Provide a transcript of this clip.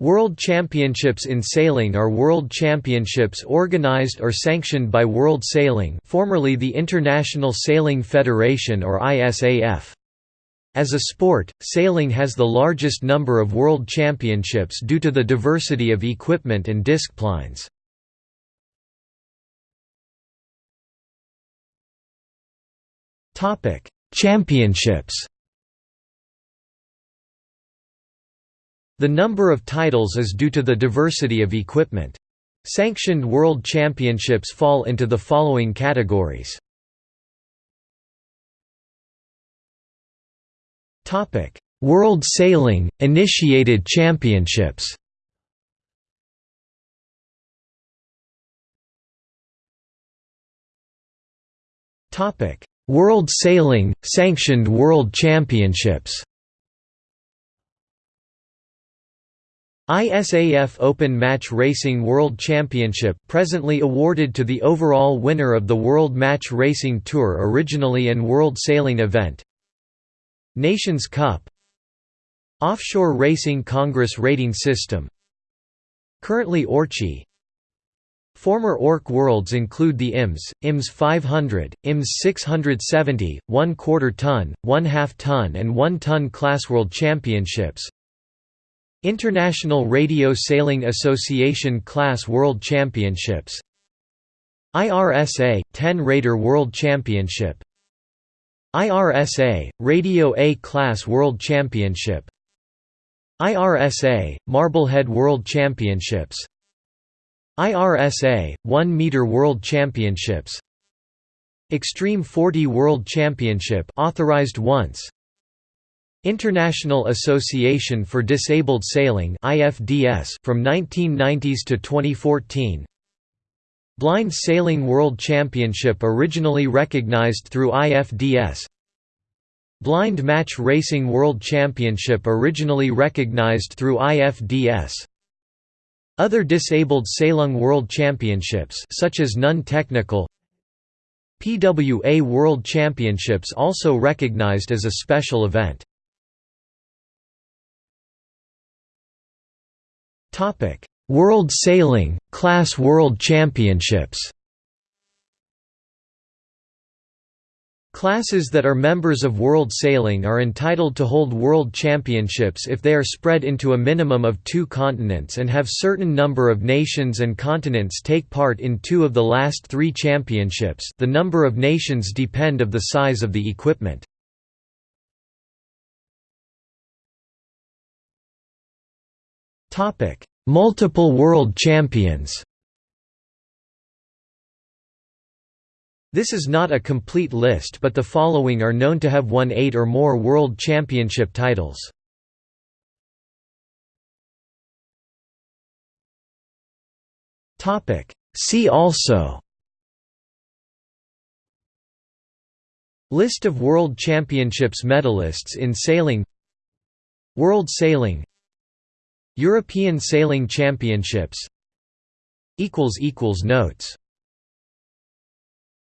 World Championships in Sailing are world championships organized or sanctioned by World Sailing formerly the International Sailing Federation or ISAF. As a sport, sailing has the largest number of world championships due to the diversity of equipment and disciplines. Championships The number of titles is due to the diversity of equipment. Sanctioned world championships fall into the following categories. World Sailing – Initiated Championships World Sailing – Sanctioned World Championships ISAF Open Match Racing World Championship presently awarded to the overall winner of the World Match Racing Tour originally and World Sailing event. Nations Cup. Offshore Racing Congress Rating System. Currently ORCi Former ORC Worlds include the IMS, IMS 500, IMS 670, 1 quarter ton, 1 half ton and 1 ton class World Championships International Radio Sailing Association Class World Championships. IRSA – 10 Rater World Championship. IRSA – Radio A Class World Championship. IRSA – Marblehead World Championships. IRSA – 1 Meter World Championships. Extreme 40 World Championship authorized once International Association for Disabled Sailing IFDS from 1990s to 2014 Blind Sailing World Championship originally recognized through IFDS Blind Match Racing World Championship originally recognized through IFDS Other Disabled Sailing World Championships such as non-technical PWA World Championships also recognized as a special event World Sailing Class World Championships. Classes that are members of World Sailing are entitled to hold World Championships if they are spread into a minimum of two continents and have certain number of nations and continents take part in two of the last three championships the number of nations depend of the size of the equipment. Multiple world champions. This is not a complete list but the following are known to have won 8 or more world championship titles. Topic: See also. List of World Championships medalists in sailing. World Sailing European Sailing Championships. Notes